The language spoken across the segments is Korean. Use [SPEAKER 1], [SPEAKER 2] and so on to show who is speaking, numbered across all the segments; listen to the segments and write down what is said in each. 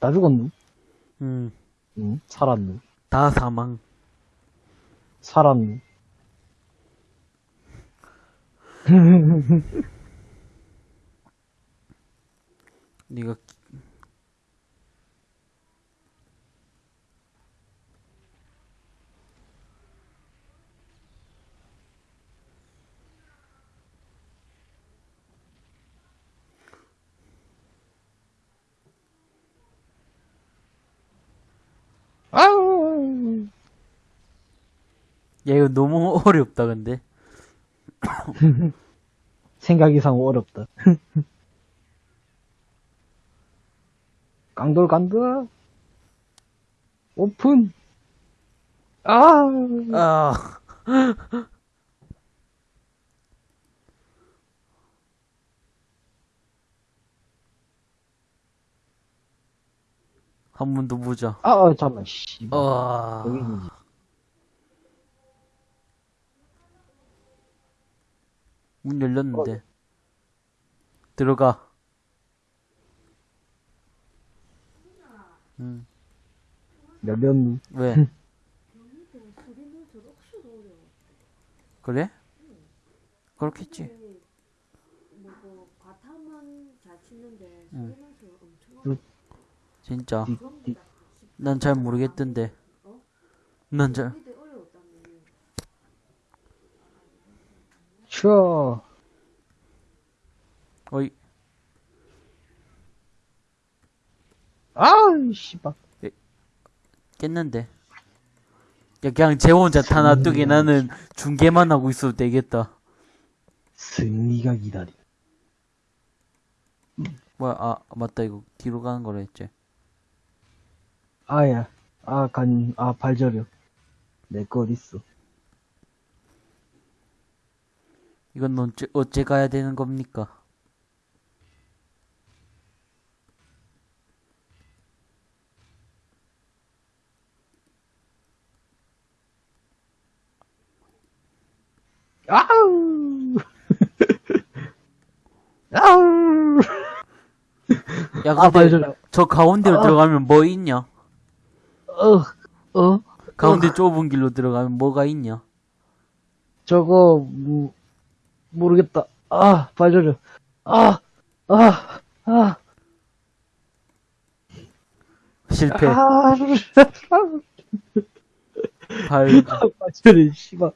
[SPEAKER 1] 다 죽었누?
[SPEAKER 2] 음,
[SPEAKER 1] 응, 살았누?
[SPEAKER 2] 다 사망.
[SPEAKER 1] 살았누?
[SPEAKER 2] 네가
[SPEAKER 1] 아우!
[SPEAKER 2] 야 이거 너무 어렵다 근데.
[SPEAKER 1] 생각 이상 어렵다. 깡돌 간다. 오픈. 아,
[SPEAKER 2] 아. 한 번 더 보자.
[SPEAKER 1] 아, 잠깐만, 씨.
[SPEAKER 2] 아.
[SPEAKER 1] 여기 있는지.
[SPEAKER 2] 문 열렸는데. 들어가. 응.
[SPEAKER 1] 열렸누?
[SPEAKER 2] 왜? 그래? 그렇겠지.
[SPEAKER 3] 바탕은 잘 치는데
[SPEAKER 2] 응. 진짜.
[SPEAKER 1] 디, 디,
[SPEAKER 2] 난잘 모르겠던데. 난 잘.
[SPEAKER 3] 우리도 어려웠다며
[SPEAKER 1] 쉬어.
[SPEAKER 2] 어이.
[SPEAKER 1] 아우, 씨발.
[SPEAKER 2] 깼는데. 야, 그냥 쟤 혼자 다 놔두게 나는 중계만 하고 있어도 되겠다.
[SPEAKER 1] 승리가 기다리.
[SPEAKER 2] 뭐야, 아, 맞다. 이거 뒤로 가는 거라 했지.
[SPEAKER 1] 아야. 아, 간, 아, 발저려. 내거 어딨어.
[SPEAKER 2] 이건 어째, 어째 가야 되는 겁니까?
[SPEAKER 1] 아우! 아우!
[SPEAKER 2] 야,
[SPEAKER 1] 아,
[SPEAKER 2] 근데
[SPEAKER 1] 발저려.
[SPEAKER 2] 저 가운데로
[SPEAKER 1] 아.
[SPEAKER 2] 들어가면 뭐 있냐?
[SPEAKER 1] 어, 어?
[SPEAKER 2] 가운데 좁은 길로 들어가면 뭐가 있냐?
[SPEAKER 1] 저거, 음, 모르겠다. 아, 발저려. 아, 아, 아,
[SPEAKER 2] 실패.
[SPEAKER 1] 아,
[SPEAKER 2] 발,
[SPEAKER 1] 발저려, 씨발.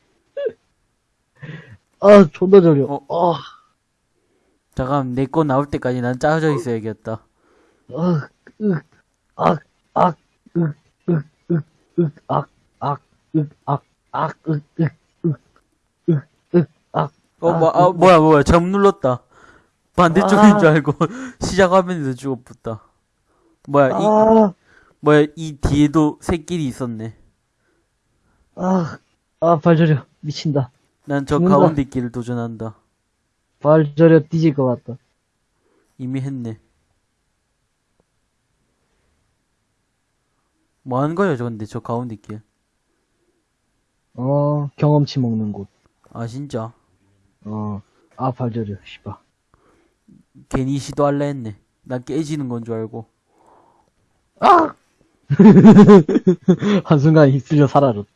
[SPEAKER 1] 아, 존나 저려.
[SPEAKER 2] 어.
[SPEAKER 1] 어,
[SPEAKER 2] 잠깐, 내 거 나올 때까지 난 짜져 있어야겠다.
[SPEAKER 1] 어, 으, 악, 악, 으, 으, 으, 으, 악, 악, 으, 악, 악, 으, 으, 으, 으, 으, 악.
[SPEAKER 2] 어,
[SPEAKER 1] 아,
[SPEAKER 2] 뭐, 아, 뭐야, 뭐야, 잘못 눌렀다. 반대쪽인
[SPEAKER 1] 아.
[SPEAKER 2] 줄 알고, 시작화면에서 죽어붙다. 뭐야, 이,
[SPEAKER 1] 아,
[SPEAKER 2] 뭐야, 이 뒤에도 새끼리 있었네.
[SPEAKER 1] 아, 아, 발 저려. 미친다.
[SPEAKER 2] 난 저. 가운데 길을 도전한다.
[SPEAKER 1] 발 저려 뒤질 것 같다.
[SPEAKER 2] 이미 했네. 뭐 하는 거야, 저 근데, 저 가운데 길.
[SPEAKER 1] 어, 경험치 먹는 곳.
[SPEAKER 2] 아, 진짜.
[SPEAKER 1] 어, 아, 발저려. 씨발.
[SPEAKER 2] 괜히 시도할라 했네. 난 깨지는 건 줄 알고.
[SPEAKER 1] 아! 한순간 휩쓸려 사라졌다.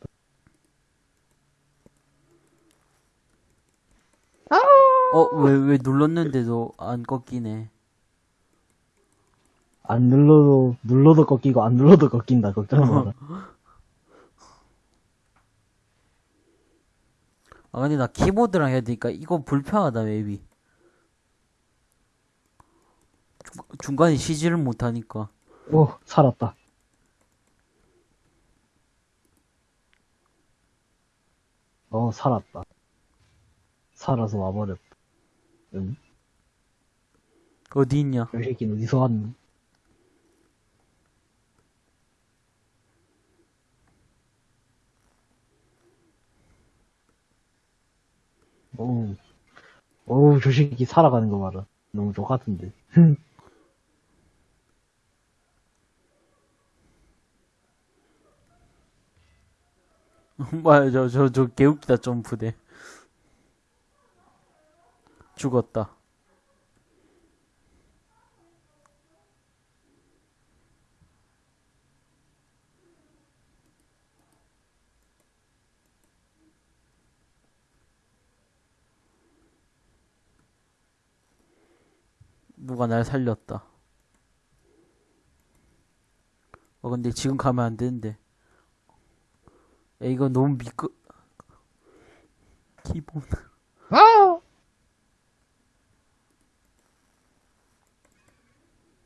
[SPEAKER 2] 어, 왜, 왜 눌렀는데도 안 꺾이네.
[SPEAKER 1] 안 눌러도, 눌러도 꺾이고, 안 눌러도 꺾인다. 걱정 마라.
[SPEAKER 2] 아, 근데 나 키보드랑 해야 되니까 이거 불편하다. 중, 중간에 쉬지를 못하니까.
[SPEAKER 1] 오, 살았다. 어, 살았다. 살아서 와버렸다. 응?
[SPEAKER 2] 어디 있냐?
[SPEAKER 1] 이 새끼는 어디서 왔니? 오우, 저 새끼 살아가는 거 봐라. 너무 좋같은데.
[SPEAKER 2] 뭐야, 저, 저, 저, 개웃기다, 점프대. 죽었다. 짱구가 날 살렸다. 어, 근데 지금 가면 안 되는데. 야, 이거 너무 미끄, 기본.
[SPEAKER 1] 아!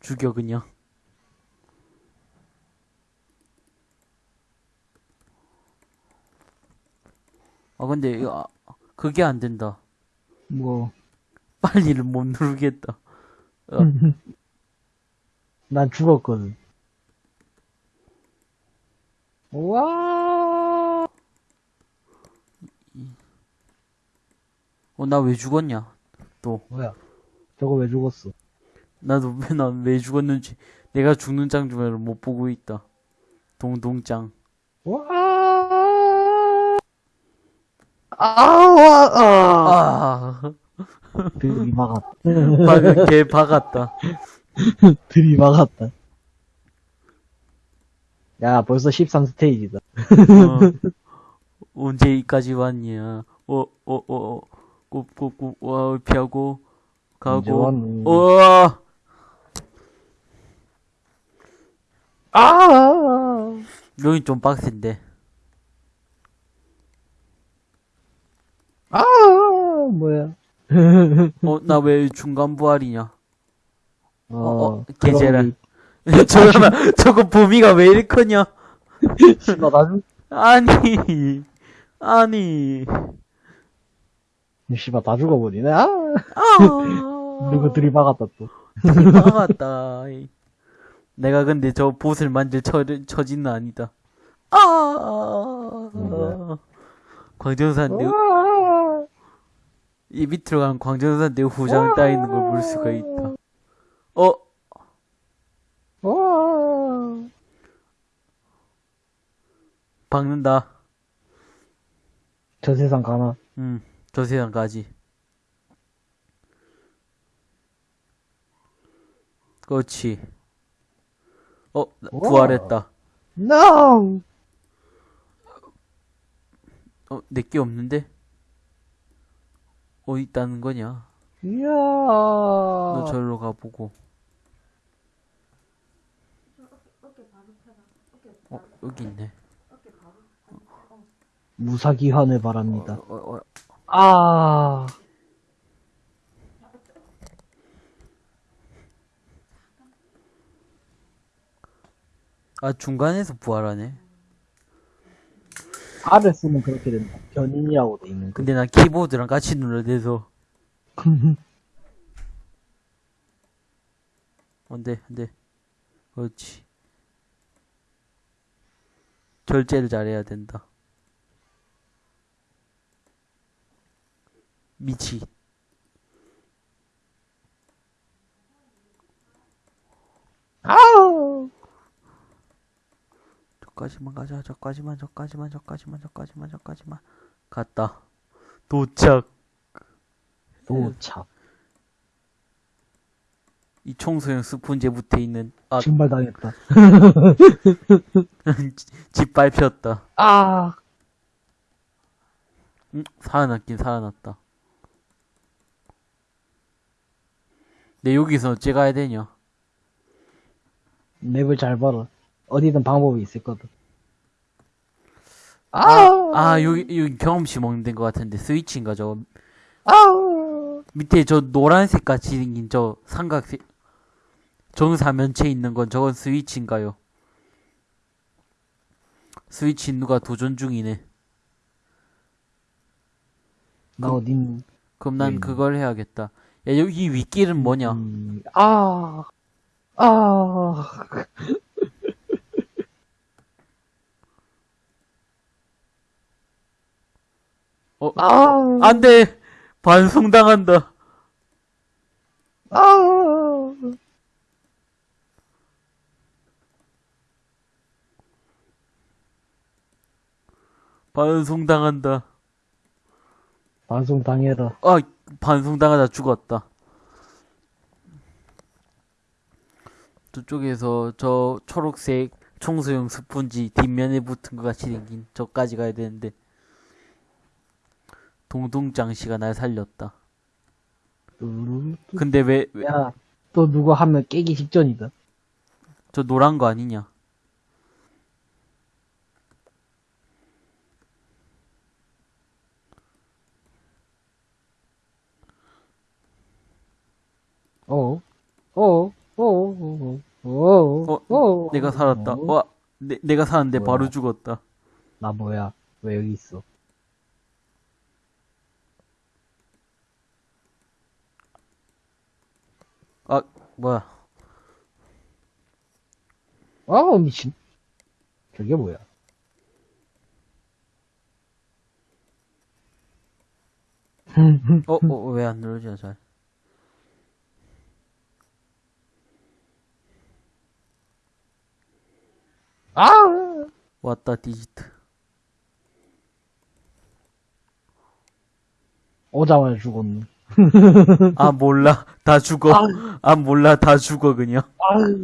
[SPEAKER 2] 죽여, 그냥. 아, 근데, 이거, 아, 그게 안 된다.
[SPEAKER 1] 뭐,
[SPEAKER 2] 빨리를 못 누르겠다. 어,
[SPEAKER 1] 난 죽었거든. 와!
[SPEAKER 2] 어, 나 왜 죽었냐?
[SPEAKER 1] 뭐야? 저거 왜 죽었어?
[SPEAKER 2] 나도 왜, 난 왜 죽었는지, 내가 죽는 장 중에를 못 보고 있다. 동동짱.
[SPEAKER 1] 와! 아, 와, 아!
[SPEAKER 2] 아,
[SPEAKER 1] 들이박았다.
[SPEAKER 2] 방금 개 박았다.
[SPEAKER 1] 들이박았다. 야, 벌써 13스테이지다.
[SPEAKER 2] 어, 언제 이까지 왔냐? 어, 어, 어, 어, 꾹꾹꾹, 와, 피하고, 가고,
[SPEAKER 1] 완전-
[SPEAKER 2] 어,
[SPEAKER 1] 아!
[SPEAKER 2] 여기 좀 빡센데.
[SPEAKER 1] 아! 뭐야?
[SPEAKER 2] 어, 나 왜 중간 부활이냐?
[SPEAKER 1] 어,
[SPEAKER 2] 어, 개제라.
[SPEAKER 1] 그럼
[SPEAKER 2] 저거, 저거 범위가 왜 이리 크냐?
[SPEAKER 1] 이- 씨발, 나중,
[SPEAKER 2] 아니, 아니,
[SPEAKER 1] 씨발, 다 죽어버리네. 아!
[SPEAKER 2] 아,
[SPEAKER 1] 누구 들이박았다, 또.
[SPEAKER 2] 막았다. 내가 근데 저 보스를 만들 처, 처지는 아니다. 아,
[SPEAKER 1] 뭐야?
[SPEAKER 2] 광전산대,
[SPEAKER 1] 와!
[SPEAKER 2] 이 밑으로 가면 광전산대 후장 따 있는 걸 볼 수가 있다. 어,
[SPEAKER 1] 와!
[SPEAKER 2] 박는다.
[SPEAKER 1] 저 세상 가나?
[SPEAKER 2] 음, 저 세상까지. 그렇지. 어. 부활했다.
[SPEAKER 1] No!
[SPEAKER 2] 어, 내게 없는데? 어디 있다는 거냐?
[SPEAKER 1] 이야!
[SPEAKER 2] 너 절로 가보고.
[SPEAKER 3] 어,
[SPEAKER 2] 여기 있네.
[SPEAKER 3] 어,
[SPEAKER 1] 무사기환을 바랍니다.
[SPEAKER 2] 어, 어, 어.
[SPEAKER 1] 아!
[SPEAKER 2] 아, 중간에서 부활하네.
[SPEAKER 1] R을 쓰면 그렇게 된다. 변인이라고 돼 있는 거.
[SPEAKER 2] 근데 난 키보드랑 같이 눌러야 돼서. 안 돼, 안 돼. 그렇지. 절제를 잘해야 된다. 미치. 저까지만 가자, 저까지만, 저까지만, 저까지만, 저까지만, 저까지만. 갔다. 도착.
[SPEAKER 1] 도착.
[SPEAKER 2] 이 청소용 스폰지에 붙어 있는, 아,
[SPEAKER 1] 증발당했다.
[SPEAKER 2] 집 밟혔다.
[SPEAKER 1] 아!
[SPEAKER 2] 응, 살아났긴 살아났다. 내 여기서 어째 가야 되냐?
[SPEAKER 1] 맵을 잘 봐라. 어디든 방법이 있을 거든.
[SPEAKER 2] 아,
[SPEAKER 1] 아!
[SPEAKER 2] 아, 여기, 여기 경험치 먹는 데인 것 같은데, 스위치인가, 저거.
[SPEAKER 1] 아!
[SPEAKER 2] 밑에 저 노란색 같이 생긴 저 삼각색, 정사면체 있는 건 저건 스위치인가요? 스위치 누가 도전 중이네.
[SPEAKER 1] 나 어딘,
[SPEAKER 2] 그럼 난
[SPEAKER 1] 음.
[SPEAKER 2] 그걸 해야겠다. 야, 여기 윗길은 뭐냐?
[SPEAKER 1] 음, 아! 아!
[SPEAKER 2] 어,
[SPEAKER 1] 아!
[SPEAKER 2] 안 돼! 반송당한다.
[SPEAKER 1] 아!
[SPEAKER 2] 반송당한다.
[SPEAKER 1] 방송 당해라.
[SPEAKER 2] 아, 반송당하다 죽었다. 저쪽에서 저 초록색 청소용 스펀지 뒷면에 붙은 것 같이 생긴 저까지 가야 되는데 동동장 씨가 날 살렸다. 근데 왜, 왜
[SPEAKER 1] 야, 또 누구 하면 깨기 직전이다.
[SPEAKER 2] 저 노란 거 아니냐?
[SPEAKER 1] 어, 어, 어, 어, 어, 어,
[SPEAKER 2] 어, 내가 살았다.
[SPEAKER 1] 어.
[SPEAKER 2] 와, 내, 내가 살았는데
[SPEAKER 1] 뭐야?
[SPEAKER 2] 바로 죽었다.
[SPEAKER 1] 나 뭐야? 왜 여기 있어?
[SPEAKER 2] 아, 뭐야.
[SPEAKER 1] 아, 미친. 저게 뭐야?
[SPEAKER 2] 어, 어, 왜 안 누르지나, 잘.
[SPEAKER 1] 아!
[SPEAKER 2] 왔다, 디지트.
[SPEAKER 1] 오자마자 죽었네.
[SPEAKER 2] 아, 몰라. 다 죽어. 아, 몰라. 다 죽어, 그냥.
[SPEAKER 1] 아유.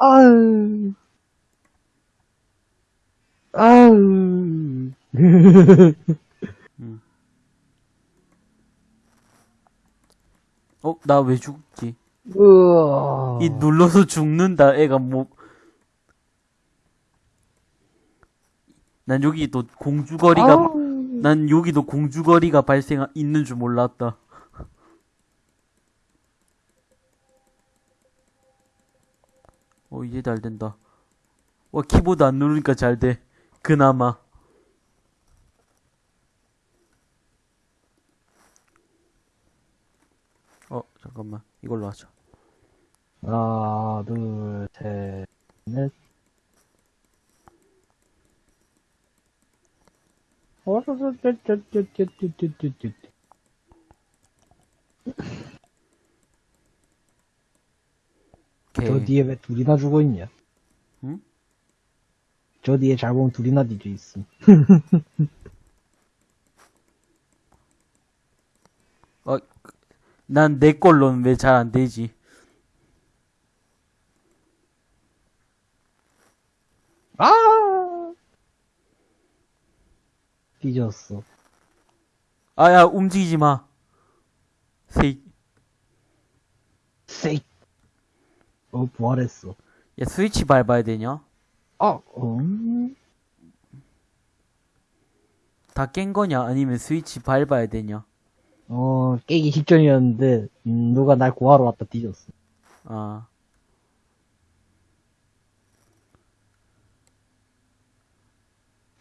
[SPEAKER 1] 아유. 아유.
[SPEAKER 2] 어, 나 왜 죽지?
[SPEAKER 1] 으아.
[SPEAKER 2] 이 눌러서 죽는다, 애가 뭐. 난 여기 또 공주거리가,
[SPEAKER 1] 아우.
[SPEAKER 2] 난 여기도 공주거리가 발생, 있는 줄 몰랐다. 어, 이제 잘 된다. 와, 키보드 안 누르니까 잘 돼. 그나마. 어, 잠깐만. 이걸로 하자.
[SPEAKER 1] 하나, 둘, 셋, 넷.
[SPEAKER 2] 오케이.
[SPEAKER 1] 저 뒤에 왜 둘이나 죽어 있냐?
[SPEAKER 2] 응?
[SPEAKER 1] 저 뒤에 잘 보면 둘이나 뒤져 있음.
[SPEAKER 2] 어, 난 내 걸로는 왜 잘 안 되지?
[SPEAKER 1] 아! 뒤졌어.
[SPEAKER 2] 아, 야, 움직이지 마. 세,
[SPEAKER 1] 세이. 어, 부활했어.
[SPEAKER 2] 야, 스위치 밟아야 되냐?
[SPEAKER 1] 아, 음.
[SPEAKER 2] 다깬 거냐? 아니면 스위치 밟아야 되냐?
[SPEAKER 1] 어, 깨기 직전이었는데, 음, 누가 날 구하러 왔다 뒤졌어.
[SPEAKER 2] 아,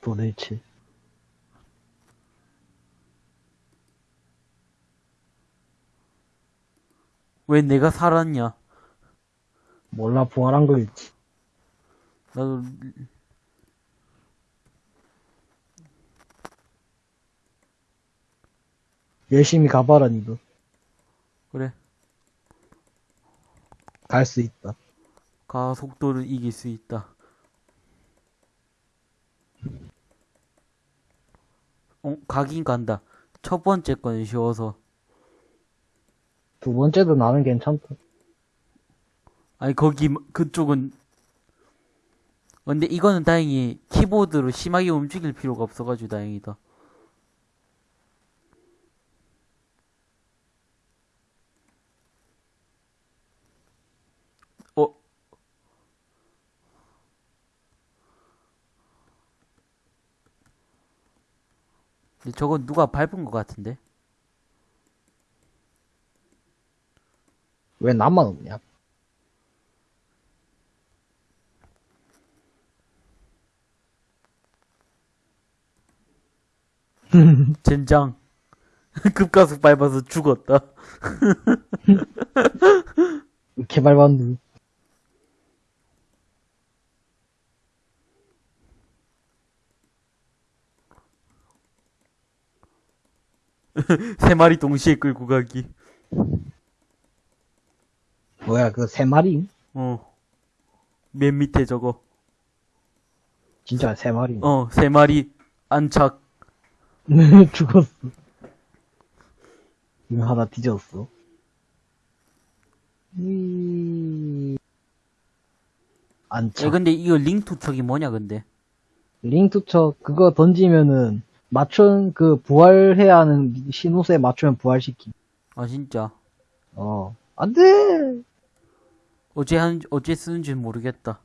[SPEAKER 1] 도대체.
[SPEAKER 2] 왜 내가 살았냐?
[SPEAKER 1] 몰라, 부활한 거일지.
[SPEAKER 2] 나도,
[SPEAKER 1] 열심히 가봐라, 니도.
[SPEAKER 2] 그래.
[SPEAKER 1] 갈 수 있다.
[SPEAKER 2] 가 속도를 이길 수 있다. 어, 가긴 간다. 첫 번째 건 쉬워서.
[SPEAKER 1] 두 번째도 나는 괜찮다.
[SPEAKER 2] 아니, 거기, 그쪽은. 근데 이거는 다행히 키보드로 심하게 움직일 필요가 없어가지고 다행이다. 어? 근데 저건 누가 밟은 것 같은데?
[SPEAKER 1] 왜 나만 없냐?
[SPEAKER 2] 젠장. 급가속 밟아서 죽었다.
[SPEAKER 1] 개발반도.
[SPEAKER 2] 세 마리 동시에 끌고 가기.
[SPEAKER 1] 뭐야, 그세 마리?
[SPEAKER 2] 어. 맨 밑에 저거.
[SPEAKER 1] 진짜 세 마리.
[SPEAKER 2] 어, 세 마리 안착.
[SPEAKER 1] 죽었어. 이거 하나 뒤졌어. 이...
[SPEAKER 2] 야,
[SPEAKER 1] 안착.
[SPEAKER 2] 근데 이거 링 투척이 뭐냐, 근데?
[SPEAKER 1] 링투처 그거 던지면은 맞춘 그 부활해야 하는 신호수에 맞추면 부활시키.
[SPEAKER 2] 아, 진짜.
[SPEAKER 1] 어. 안 돼!
[SPEAKER 2] 어제 한, 어제 쓰는지 모르겠다.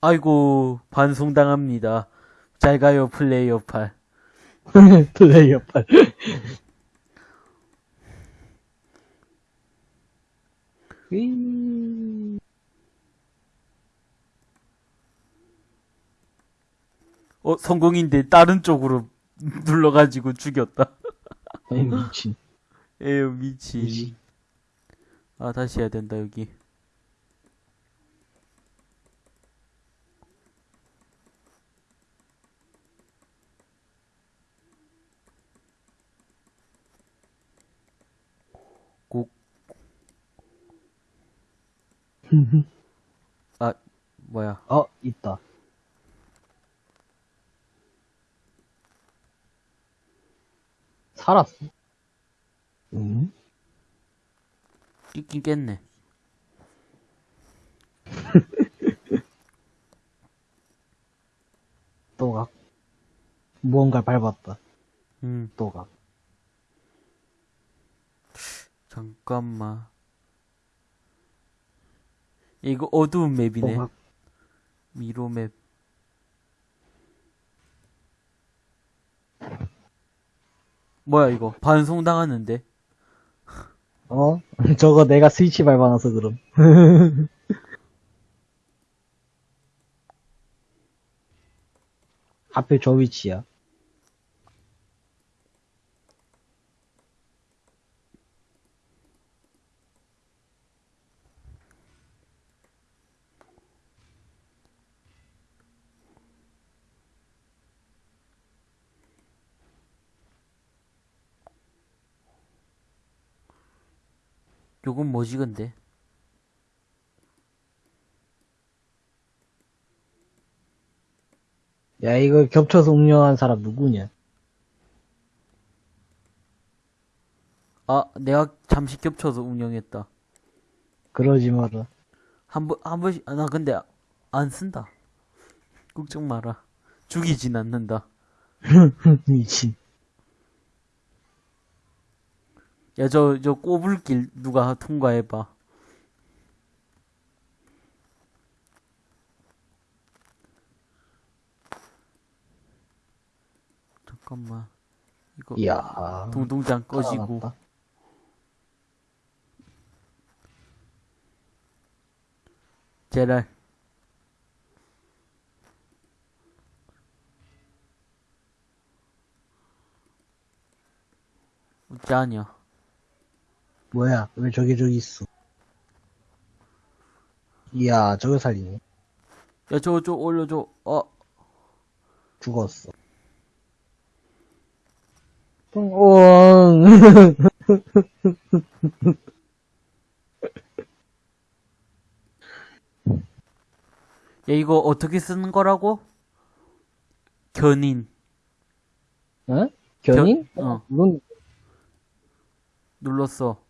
[SPEAKER 2] 아이고, 반송당합니다. 잘 가요, 플레이어 8.
[SPEAKER 1] 플레이어 팔. 휘.
[SPEAKER 2] 어, 성공인데 다른 쪽으로 눌러가지고 죽였다.
[SPEAKER 1] 아이, 미친.
[SPEAKER 2] 에휴, 미치.
[SPEAKER 1] 미친.
[SPEAKER 2] 아, 다시 해야 된다, 여기. 곡. 아, 뭐야.
[SPEAKER 1] 어, 있다. 살았어. 응?
[SPEAKER 2] 끼긴 깼네.
[SPEAKER 1] 또 각. 무언가를 밟았다.
[SPEAKER 2] 음,
[SPEAKER 1] 또 각.
[SPEAKER 2] 잠깐만. 이거 어두운
[SPEAKER 1] 또
[SPEAKER 2] 맵이네.
[SPEAKER 1] 각.
[SPEAKER 2] 미로 맵. 뭐야, 이거. 반송 당하는데.
[SPEAKER 1] 어? 저거 내가 스위치 밟아놔서 그럼. 하필 저 위치야.
[SPEAKER 2] 요건 뭐지, 근데?
[SPEAKER 1] 야, 이거 겹쳐서 운영한 사람 누구냐?
[SPEAKER 2] 아, 내가 잠시 겹쳐서 운영했다.
[SPEAKER 1] 그러지 마라.
[SPEAKER 2] 한 번, 한 번씩, 아, 나 근데 안 쓴다. 걱정 마라. 죽이진 않는다.
[SPEAKER 1] 미친.
[SPEAKER 2] 야, 저, 저 꼬불길 누가 통과해봐. 잠깐만. 이거,
[SPEAKER 1] 이야.
[SPEAKER 2] 동동장 꺼지고.
[SPEAKER 1] 살아났다.
[SPEAKER 2] 제랄. 어쩌냐.
[SPEAKER 1] 뭐야, 왜 저기 저기 있어? 이야, 저거 살리네.
[SPEAKER 2] 야, 저, 저, 올려줘. 어,
[SPEAKER 1] 죽었어. 똥,
[SPEAKER 2] 야, 이거 어떻게 쓰는 거라고? 견인.
[SPEAKER 1] 어? 견인?
[SPEAKER 2] 견- 어.
[SPEAKER 1] 이건
[SPEAKER 2] 눌렀어.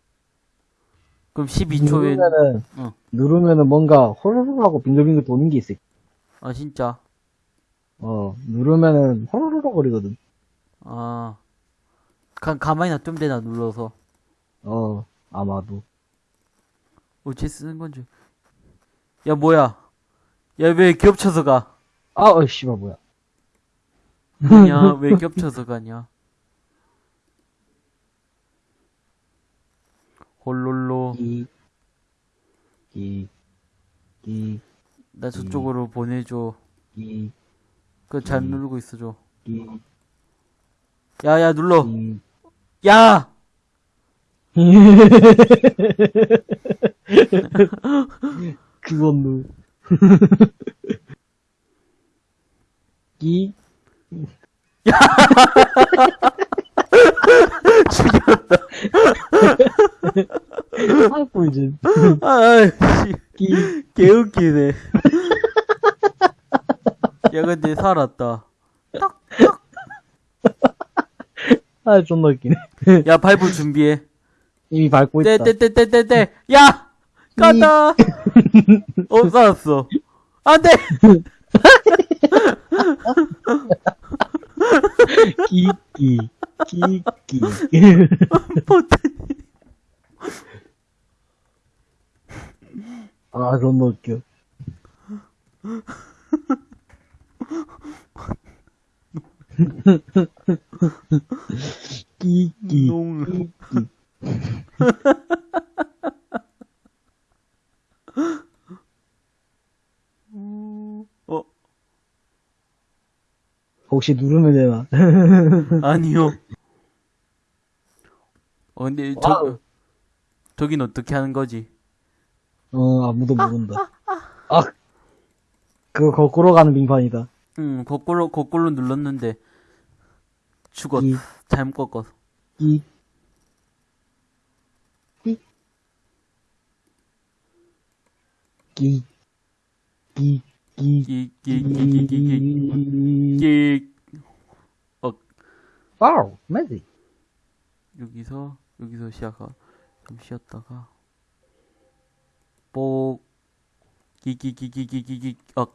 [SPEAKER 2] 그럼 12초에,
[SPEAKER 1] 누르면은,
[SPEAKER 2] 어.
[SPEAKER 1] 누르면은 뭔가 호로록 하고 빙글빙글 도는 게 있어.
[SPEAKER 2] 아, 진짜.
[SPEAKER 1] 어, 누르면은 호로록 거리거든.
[SPEAKER 2] 아. 가, 가만히 놔두면 되나, 눌러서.
[SPEAKER 1] 어, 아마도.
[SPEAKER 2] 어째 쓰는 건지. 야, 뭐야. 야, 왜 겹쳐서 가?
[SPEAKER 1] 아, 어, 씨발, 뭐야.
[SPEAKER 2] 뭐냐, 왜 겹쳐서 가냐.
[SPEAKER 1] 기,
[SPEAKER 2] 나 저쪽으로 보내줘.
[SPEAKER 1] 기,
[SPEAKER 2] 그거 잘
[SPEAKER 1] 음.
[SPEAKER 2] 누르고 있어줘.
[SPEAKER 1] 기,
[SPEAKER 2] 야, 야, 눌러.
[SPEAKER 1] 기.
[SPEAKER 2] 야!
[SPEAKER 1] 그건 누. 기. 죽였다. 아, 꿀잼.
[SPEAKER 2] 아이씨.
[SPEAKER 1] 기.
[SPEAKER 2] 개웃기네. 야, 근데 살았다.
[SPEAKER 1] 아, 존나 웃기네.
[SPEAKER 2] 야, 밟을 준비해.
[SPEAKER 1] 이미 밟고 있다.
[SPEAKER 2] 떼떼떼떼떼떼. 야! 간다! 어, 살았어. 안 돼!
[SPEAKER 1] 기, 기,
[SPEAKER 2] 끼끼.
[SPEAKER 1] 아, 너무 뭐 웃겨. 끼끼.
[SPEAKER 2] 끼끼.
[SPEAKER 1] 혹시 누르면 되나?
[SPEAKER 2] 아니요. 어, 근데, 저,
[SPEAKER 1] wow.
[SPEAKER 2] 저긴 어떻게 하는 거지?
[SPEAKER 1] 어, 아무도 모른다. 아, 그거 거꾸로 가는 빙판이다.
[SPEAKER 2] 응, 거꾸로, 거꾸로 눌렀는데, 죽었,
[SPEAKER 1] 끼,
[SPEAKER 2] 잘못 꺾어서.
[SPEAKER 1] 끼. 끼. 끼. 끼. 끼.
[SPEAKER 2] 끼, 끼, 끼, 끼, 끼, 끼, 끼. 어,
[SPEAKER 1] 와우, 매지.
[SPEAKER 2] 여기서, 여기서 시작하, 좀 쉬었다가, 뽀, 끼, 끼, 끼, 끼, 끼, 끼, 끼, 어,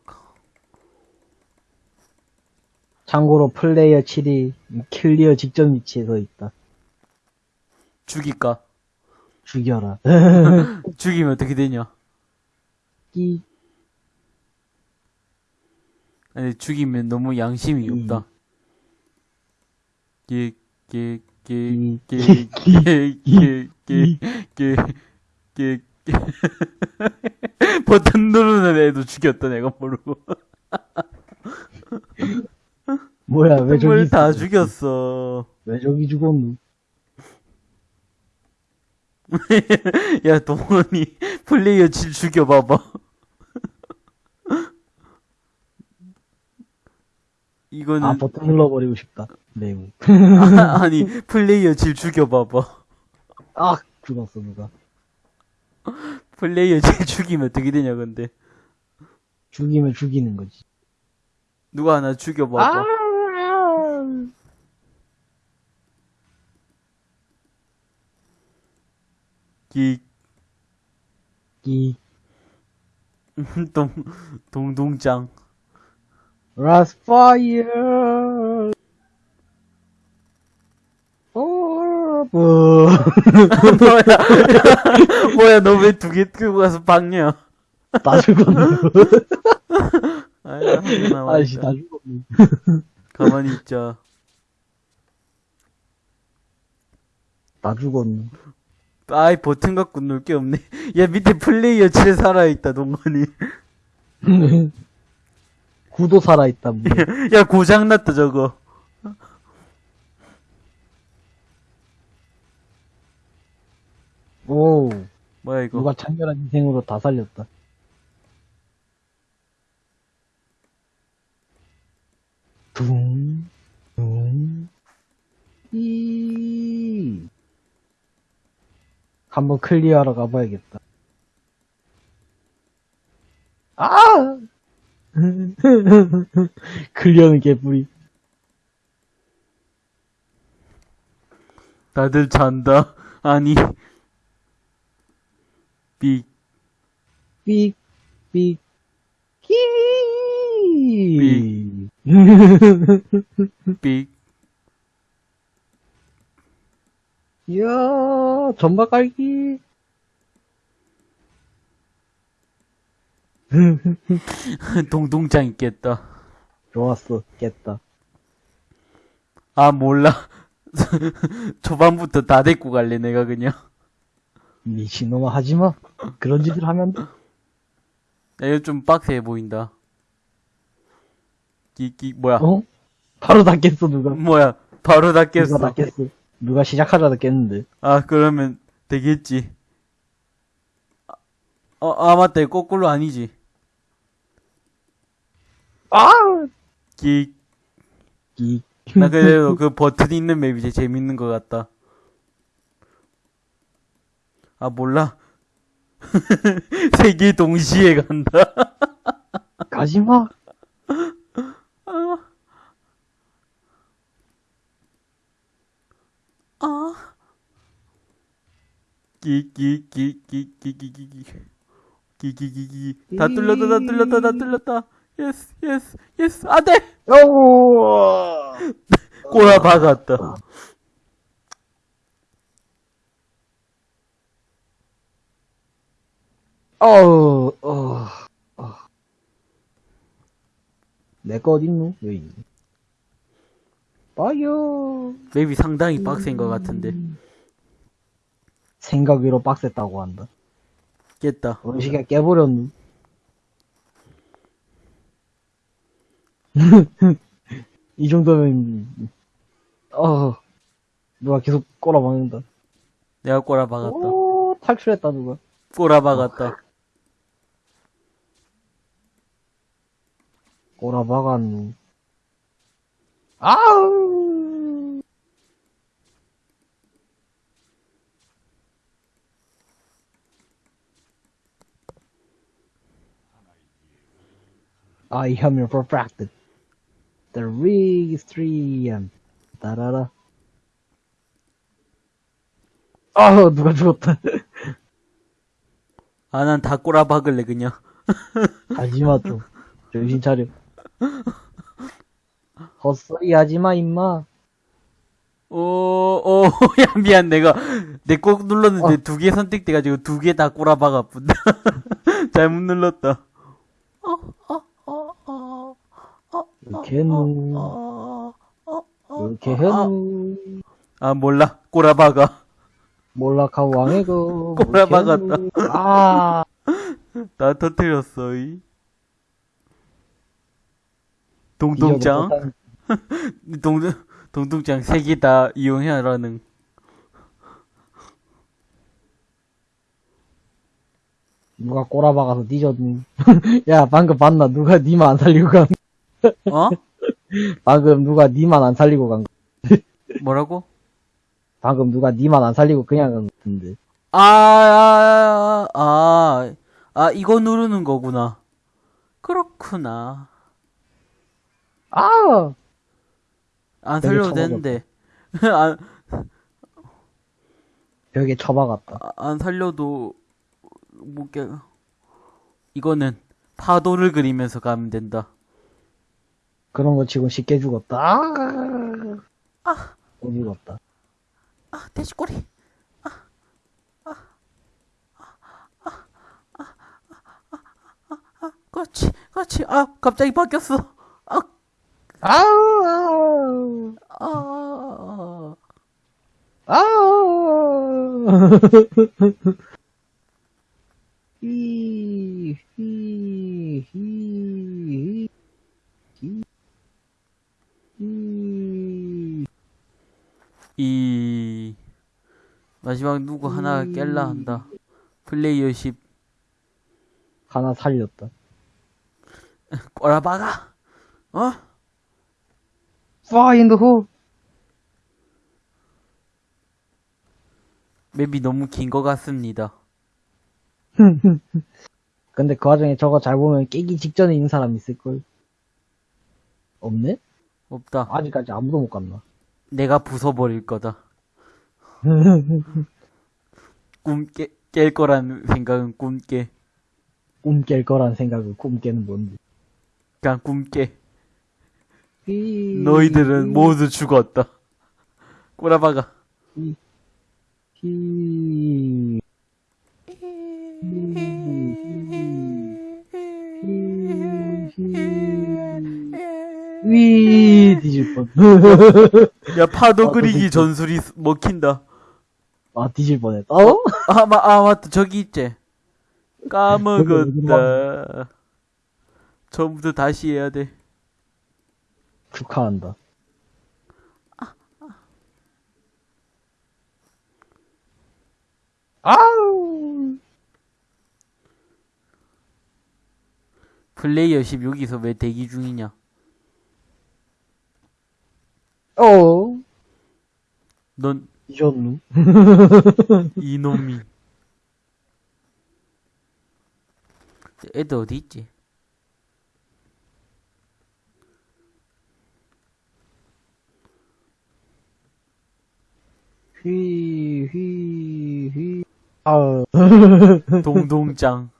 [SPEAKER 1] 참고로 플레이어 7이 클리어 직전 위치에 서 있다.
[SPEAKER 2] 죽일까?
[SPEAKER 1] 죽여라.
[SPEAKER 2] 죽이면 어떻게 되냐?
[SPEAKER 1] 끼.
[SPEAKER 2] 아니, 죽이면 너무 양심이
[SPEAKER 1] 음.
[SPEAKER 2] 없다.
[SPEAKER 1] 음.
[SPEAKER 2] 끼, 끼, 끼, 끼, 끼, 끼, 끼, 끼. 버튼 누르는 애도 죽였다, 내가 모르고.
[SPEAKER 1] 뭐야, 왜 저기
[SPEAKER 2] 뭘 다? 죽였어.
[SPEAKER 1] 왜 저기 죽었노?
[SPEAKER 2] 야, 동원이 플레이어 질 죽여봐봐. 이거는,
[SPEAKER 1] 아, 버튼 눌러버리고 싶다. 매우.
[SPEAKER 2] 아, 아니, 플레이어 질 죽여봐봐.
[SPEAKER 1] 아, 죽었어, 누가.
[SPEAKER 2] 플레이어 질 죽이면 어떻게 되냐, 근데.
[SPEAKER 1] 죽이면 죽이는 거지.
[SPEAKER 2] 누가 하나 죽여봐봐. 기,
[SPEAKER 1] 끼.
[SPEAKER 2] 동, 동동짱.
[SPEAKER 1] 라스파이어. 어, 뭐.
[SPEAKER 2] 뭐야, 뭐야, 너 왜 두개 끌고 가서 박냐?
[SPEAKER 1] 다 죽었네. 아이씨.
[SPEAKER 2] 다
[SPEAKER 1] 죽었네.
[SPEAKER 2] 가만히 있자.
[SPEAKER 1] 다 죽었네.
[SPEAKER 2] 아이, 버튼 갖고 놀 게 없네. 야, 밑에 플레이어 질 살아있다, 동건이.
[SPEAKER 1] 구도 살아있다, 뭐.
[SPEAKER 2] 야, 고장났다, 저거.
[SPEAKER 1] 오,
[SPEAKER 2] 뭐야, 이거.
[SPEAKER 1] 누가 창렬한 인생으로 다 살렸다. 둥, 둥, 이. 한번 클리어하러 가봐야겠다. 아! 클리어는 개뿔이.
[SPEAKER 2] 다들 잔다. 아니. 삑,
[SPEAKER 1] 삑, 삑, 끼.
[SPEAKER 2] 삑.
[SPEAKER 1] 이야, 전박 깔기.
[SPEAKER 2] 동동짱 있겠다.
[SPEAKER 1] 좋았어, 깼다.
[SPEAKER 2] 아, 몰라. 초반부터 다 데리고 갈래, 내가 그냥.
[SPEAKER 1] 미친놈아, 하지마. 그런 짓을 하면 돼.
[SPEAKER 2] 야, 이거 좀 빡세 보인다. 끼, 끼, 뭐야.
[SPEAKER 1] 어? 바로 다 깼어, 누가.
[SPEAKER 2] 뭐야. 바로 다 깼어.
[SPEAKER 1] 누가 다 깼어. 누가 시작하자다 깼는데.
[SPEAKER 2] 아, 그러면 되겠지. 아, 어, 아, 맞다. 이거 거꾸로 아니지.
[SPEAKER 1] 아!
[SPEAKER 2] 끼.
[SPEAKER 1] 끼.
[SPEAKER 2] 나 그래도 그 버튼 있는 맵이 제일 재밌는 것 같다. 아, 몰라. 세 개 동시에 간다.
[SPEAKER 1] 가지마.
[SPEAKER 2] 아. 끼, 끼, 끼, 끼, 끼, 끼, 끼, 끼. 끼, 끼, 끼, 끼. 다 뚫렸다, 다 뚫렸다, 다 뚫렸다. yes, yes, yes. 안 돼!
[SPEAKER 1] 오!
[SPEAKER 2] 꼬라 박았다.
[SPEAKER 1] 어우, 어, 어. 내거 어딨노? 여기. 있네. 빠요.
[SPEAKER 2] 맵이 상당히 빡센 것 같은데.
[SPEAKER 1] 생각 위로 빡셌다고 한다.
[SPEAKER 2] 깼다.
[SPEAKER 1] 음식에 깨버렸누? 이 정도면, 어, 누가 계속 꼬라박는다.
[SPEAKER 2] 내가 꼬라박았다.
[SPEAKER 1] 오, 탈출했다, 누가.
[SPEAKER 2] 꼬라박았다.
[SPEAKER 1] 꼬라박았누. 아우! I am your perfected. The rig is 3M. 따라라. 아, 누가 죽었다.
[SPEAKER 2] 아, 난 다 꼬라박을래, 그냥.
[SPEAKER 1] 하지마, 좀. 정신 차려. 헛소리 하지마, 임마.
[SPEAKER 2] 오, 오, 야, 미안. 내가, 내 꼭 눌렀는데 두개 선택돼가지고 두 개 다 꼬라박았군데. 잘못 눌렀다.
[SPEAKER 1] 이렇게 해누. 이렇게 해누.
[SPEAKER 2] 아, 몰라. 꼬라박아.
[SPEAKER 1] 몰라카 왕의 그.
[SPEAKER 2] 꼬라박았다.
[SPEAKER 1] 아.
[SPEAKER 2] 나 터뜨렸어, 이.
[SPEAKER 1] 못한-
[SPEAKER 2] 동동, 세개다 이용해라는.
[SPEAKER 1] 누가 꼬라박아서 뒤졌니? 야, 방금 봤나? 누가 니만 안 살리고 간,
[SPEAKER 2] 어?
[SPEAKER 1] 방금 누가 니만 안 살리고 간,
[SPEAKER 2] 뭐라고?
[SPEAKER 1] 방금 누가 니만 안 살리고 그냥 간 같은데.
[SPEAKER 2] 아, 아, 아, 아, 이거 누르는 거구나. 그렇구나.
[SPEAKER 1] 아!
[SPEAKER 2] 안 살려도. 되는데. 안,
[SPEAKER 1] 벽에 처박았다.
[SPEAKER 2] 아, 안 살려도, 못 깨, 이거는 파도를 그리면서 가면 된다.
[SPEAKER 1] 그런 거 치고 쉽게 죽었다. 아!
[SPEAKER 2] 아.
[SPEAKER 1] 또 죽었다.
[SPEAKER 2] 아, 돼지꼬리. 그렇지, 그렇지. 아, 갑자기 바뀌었어. 아,
[SPEAKER 1] 아우!
[SPEAKER 2] 아,
[SPEAKER 1] 아우! 히, 히, 히, 히, 히.
[SPEAKER 2] 이, 마지막 누구 하나 깰라 한다. 플레이어 10,
[SPEAKER 1] 하나 살렸다.
[SPEAKER 2] 꼬라박아. 어?
[SPEAKER 1] Fire in the hole!
[SPEAKER 2] 맵이 너무 긴 것 같습니다.
[SPEAKER 1] 근데 그 와중에 저거 잘 보면 깨기 직전에 있는 사람 있을걸? 없네?
[SPEAKER 2] 없다.
[SPEAKER 1] 아직까지 아무도 못 갔나?
[SPEAKER 2] 내가 부숴버릴 거다. 꿈 깨, 깰 거란 생각은 꿈 깨.
[SPEAKER 1] 꿈 깰 거란 생각은 꿈 깨는 뭔지.
[SPEAKER 2] 그냥 꿈 깨.
[SPEAKER 1] 히,
[SPEAKER 2] 너희들은 모두 죽었다. 꼬라박아.
[SPEAKER 1] 히, 위, 뒤질 뻔.
[SPEAKER 2] 야, 파도
[SPEAKER 1] 아,
[SPEAKER 2] 그리기
[SPEAKER 1] 그치.
[SPEAKER 2] 전술이 스- 먹힌다.
[SPEAKER 1] 아, 뒤질 뻔했다. 어?
[SPEAKER 2] 아, 마, 아, 맞다. 저기 있지. 까먹었다. 처음부터 다시 해야 돼.
[SPEAKER 1] 축하한다. 아우!
[SPEAKER 2] 플레이어 10 여기서 왜 대기 중이냐?
[SPEAKER 1] 어,
[SPEAKER 2] 넌
[SPEAKER 1] 뒤졌누?
[SPEAKER 2] 이놈이. 애들 어디 있지?
[SPEAKER 1] 휘, 휘, 휘. 아,
[SPEAKER 2] 동동짱.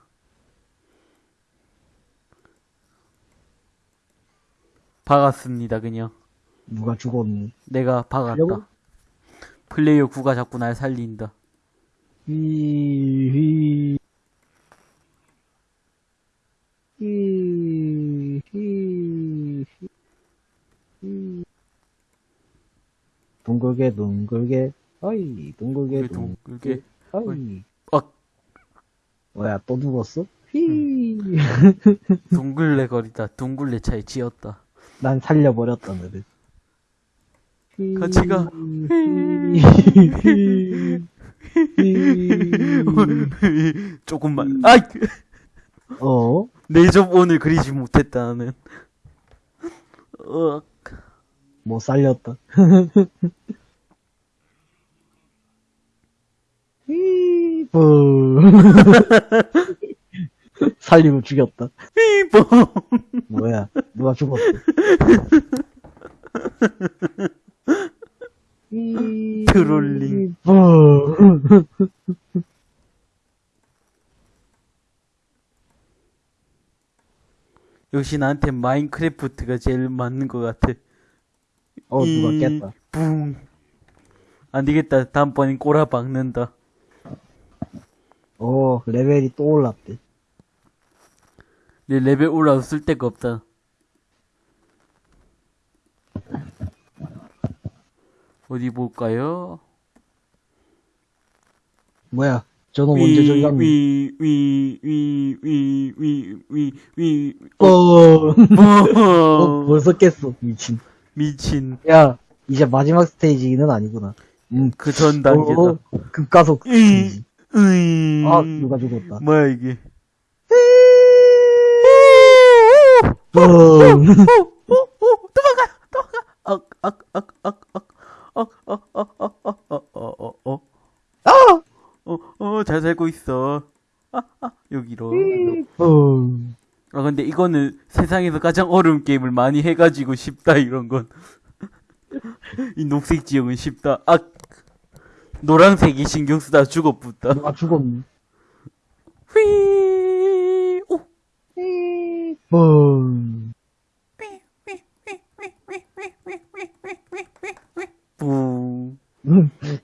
[SPEAKER 2] 박았습니다, 그냥.
[SPEAKER 1] 누가 죽었니?
[SPEAKER 2] 내가 박았다.
[SPEAKER 1] 여보?
[SPEAKER 2] 플레이어 9가 자꾸 날 살린다.
[SPEAKER 1] 히히 둥글게 둥글게 어이 둥글게 둥글게 어이
[SPEAKER 2] 어
[SPEAKER 1] 뭐야 또 죽었어? 히
[SPEAKER 2] 둥글레 거리다 둥글레 차에 지었다
[SPEAKER 1] 난 살려버렸다 너를 휘.
[SPEAKER 2] 같이 가. 조금만 아이
[SPEAKER 1] 어?
[SPEAKER 2] 내접 오늘 그리지 못했다 나는
[SPEAKER 1] 어못 살렸다. 휘. 살리고 죽였다.
[SPEAKER 2] 삐봉
[SPEAKER 1] 뭐야, 누가 죽었어?
[SPEAKER 2] 트롤링.
[SPEAKER 1] 삐.
[SPEAKER 2] 역시 나한테 마인크래프트가 제일 맞는 것 같아
[SPEAKER 1] 어, 누가
[SPEAKER 2] 이-
[SPEAKER 1] 깼다.
[SPEAKER 2] 붕. 안 되겠다. 다음번엔 꼬라 박는다.
[SPEAKER 1] 어, 레벨이 또 올랐대.
[SPEAKER 2] 내 레벨 올라도 쓸 데가 없다. 어디 볼까요?
[SPEAKER 1] 뭐야, 저놈 언제 저기 갔니?
[SPEAKER 2] 위, 위, 위, 위, 위, 위, 위,
[SPEAKER 1] 어, 어,
[SPEAKER 2] 어,
[SPEAKER 1] 벌써 깼어, 미친.
[SPEAKER 2] 미친.
[SPEAKER 1] 야, 이제 마지막 스테이지는 아니구나. 음,
[SPEAKER 2] 그 전 단계다.
[SPEAKER 1] 어, 급가속.
[SPEAKER 2] 이, 으이.
[SPEAKER 1] 아, 누가 죽었다.
[SPEAKER 2] 뭐야, 이게.
[SPEAKER 1] 어,
[SPEAKER 2] 도망가, 도망가. 악, 악, 악, 악, 악, 악, 악, 악, 악, 악, 악, 어, 어, 어.
[SPEAKER 1] 아!
[SPEAKER 2] 어, 어, 잘 살고 있어. 아, 아, 여기로.
[SPEAKER 1] 어,
[SPEAKER 2] 아, 근데 이거는 세상에서 가장 어려운 게임을 많이 해가지고 쉽다, 이런 건. 이 녹색 지역은 쉽다. 아, 노란색이 신경 쓰다 죽어붙다.
[SPEAKER 1] 누가 죽었니?
[SPEAKER 2] 휘, 오,
[SPEAKER 1] 어,
[SPEAKER 2] 부.
[SPEAKER 1] 음,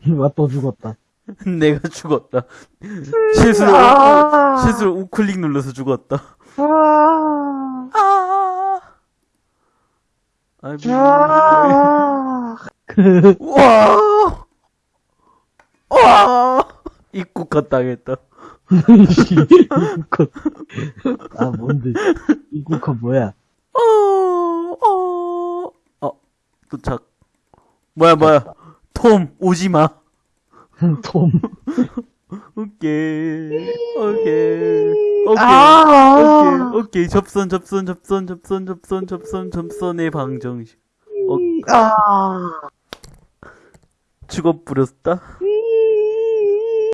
[SPEAKER 1] 누가 또 죽었다.
[SPEAKER 2] 내가 죽었다. 실수로,
[SPEAKER 1] 아!
[SPEAKER 2] 실수로 우클릭 눌러서 죽었다.
[SPEAKER 1] 아,
[SPEAKER 2] 아, 아이고.
[SPEAKER 1] 아,
[SPEAKER 2] 와! 와! 입국화 당했다.
[SPEAKER 1] 이국화. 아, 뭔데. 이국화 뭐야?
[SPEAKER 2] 어, 어, 어, 도착. 뭐야, 뭐야. 톰, 오지 마.
[SPEAKER 1] 톰.
[SPEAKER 2] 오케이. 오케이. 오케이.
[SPEAKER 1] 아!
[SPEAKER 2] 오케이. 오케이. 접선, 접선, 접선, 접선, 접선, 접선, 접선의 방정식. 어,
[SPEAKER 1] 아!
[SPEAKER 2] 죽어버렸다.